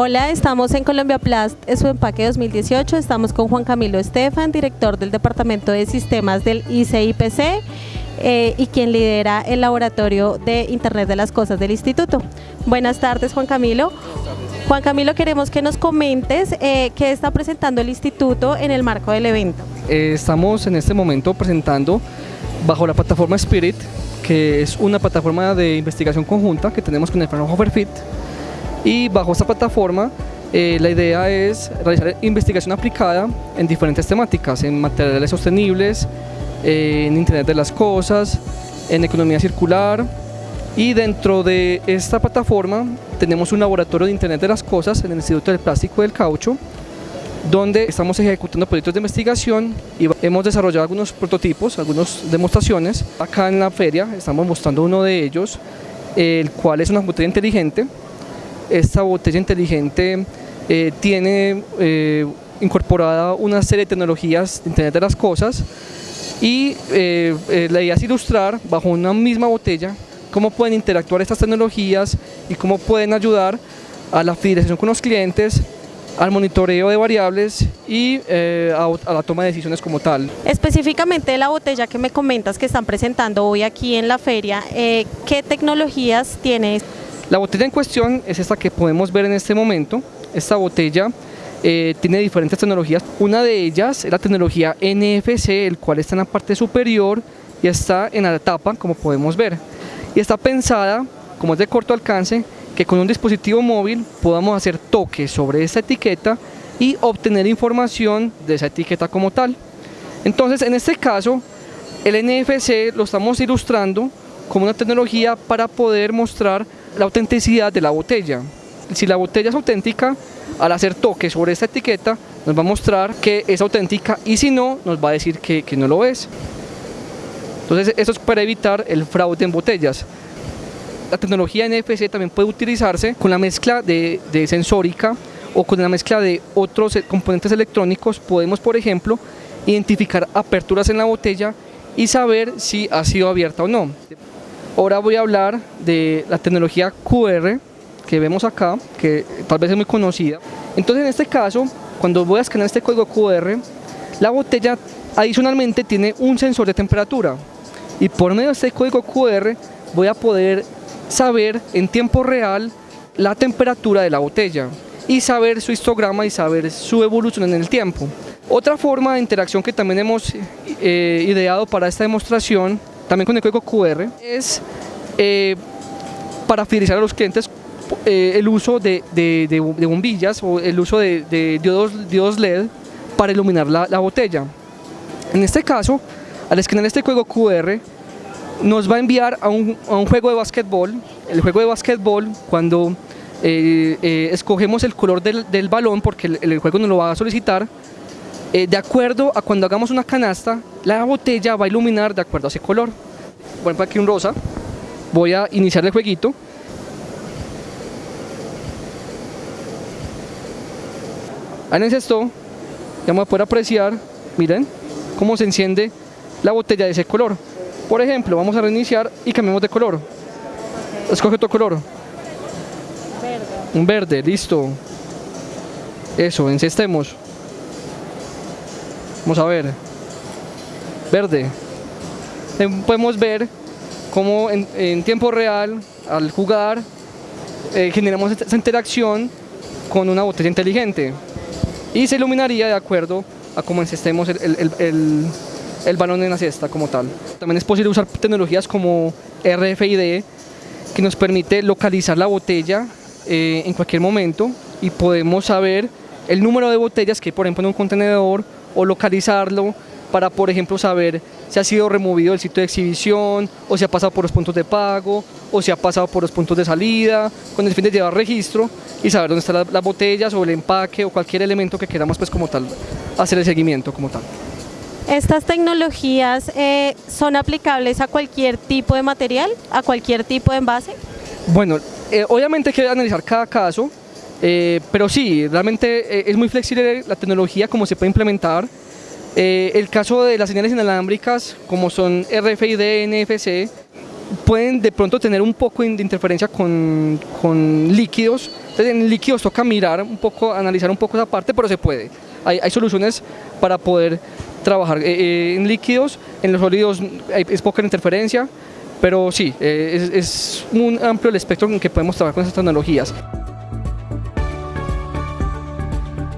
Hola, estamos en Colombia Plast, es su empaque 2018. Estamos con Juan Camilo Estefan, director del Departamento de Sistemas del ICIPC eh, y quien lidera el laboratorio de Internet de las Cosas del Instituto. Buenas tardes, Juan Camilo. Juan Camilo, queremos que nos comentes eh, qué está presentando el Instituto en el marco del evento. Eh, estamos en este momento presentando bajo la plataforma Spirit, que es una plataforma de investigación conjunta que tenemos con el Fraunhofer FIT, y bajo esta plataforma eh, la idea es realizar investigación aplicada en diferentes temáticas, en materiales sostenibles, eh, en Internet de las Cosas, en economía circular y dentro de esta plataforma tenemos un laboratorio de Internet de las Cosas en el Instituto del Plástico y del Caucho donde estamos ejecutando proyectos de investigación y hemos desarrollado algunos prototipos, algunas demostraciones. Acá en la feria estamos mostrando uno de ellos, el cual es una botella inteligente esta botella inteligente eh, tiene eh, incorporada una serie de tecnologías de Internet de las Cosas y eh, la idea es ilustrar bajo una misma botella cómo pueden interactuar estas tecnologías y cómo pueden ayudar a la fidelización con los clientes, al monitoreo de variables y a, a, la toma de decisiones como tal. Específicamente la botella que me comentas que están presentando hoy aquí en la feria, ¿qué tecnologías tiene? La botella en cuestión es esta que podemos ver en este momento. Esta botella eh, tiene diferentes tecnologías. Una de ellas es la tecnología NFC, el cual está en la parte superior y está en la tapa, como podemos ver. Y está pensada, como es de corto alcance, que con un dispositivo móvil podamos hacer toques sobre esta etiqueta y obtener información de esa etiqueta como tal. Entonces, en este caso, el NFC lo estamos ilustrando como una tecnología para poder mostrar la autenticidad de la botella. Si la botella es auténtica, al hacer toque sobre esta etiqueta, nos va a mostrar que es auténtica y si no, nos va a decir que, no lo es. Entonces, esto es para evitar el fraude en botellas. La tecnología NFC también puede utilizarse con la mezcla de, de sensórica o con la mezcla de otros componentes electrónicos. Podemos, por ejemplo, identificar aperturas en la botella y saber si ha sido abierta o no. Ahora voy a hablar de la tecnología QR que vemos acá, que tal vez es muy conocida. Entonces en este caso, cuando voy a escanear este código QR, la botella adicionalmente tiene un sensor de temperatura y por medio de este código QR voy a poder saber en tiempo real la temperatura de la botella y saber su histograma y saber su evolución en el tiempo. Otra forma de interacción que también hemos eh, ideado para esta demostración también con el código QR, es eh, para fidelizar a los clientes eh, el uso de, bombillas o el uso de, diodos, LED para iluminar la, botella. En este caso, al escanear este código QR, nos va a enviar a un, juego de básquetbol. El juego de básquetbol, cuando eh, escogemos el color del, balón, porque el, el, juego nos lo va a solicitar, eh, de acuerdo a cuando hagamos una canasta, la botella va a iluminar de acuerdo a ese color. Voy a aquí un rosa, voy a iniciar el jueguito. Ahí en esto, ya vamos a poder apreciar, miren, cómo se enciende la botella de ese color. Por ejemplo, vamos a reiniciar y cambiamos de color. Escoge otro color. Verde. Un verde, listo. Eso, encestemos. Vamos a ver. Verde. Podemos ver cómo en, tiempo real, al jugar, eh, generamos esa interacción con una botella inteligente. Y se iluminaría de acuerdo a cómo encestemos el, el, balón en la cesta como tal. También es posible usar tecnologías como RFID que nos permite localizar la botella eh, en cualquier momento y podemos saber el número de botellas que hay por ejemplo en un contenedor o localizarlo para, por ejemplo, saber si ha sido removido el sitio de exhibición, o si ha pasado por los puntos de pago, o si ha pasado por los puntos de salida, con el fin de llevar registro y saber dónde están las, botellas o el empaque o cualquier elemento que queramos pues como tal hacer el seguimiento como tal. ¿Estas tecnologías eh, son aplicables a cualquier tipo de material, a cualquier tipo de envase? Bueno, eh, obviamente hay que analizar cada caso, eh, pero sí, realmente eh, es muy flexible la tecnología, como se puede implementar. Eh, el caso de las señales inalámbricas, como son RFID, NFC, pueden de pronto tener un poco de interferencia con, con líquidos, Entonces en líquidos toca mirar un poco, analizar un poco esa parte, pero se puede. Hay, hay soluciones para poder trabajar eh, eh, en líquidos, en los sólidos hay, es poca interferencia, pero sí, es, es un amplio el espectro en que podemos trabajar con esas tecnologías.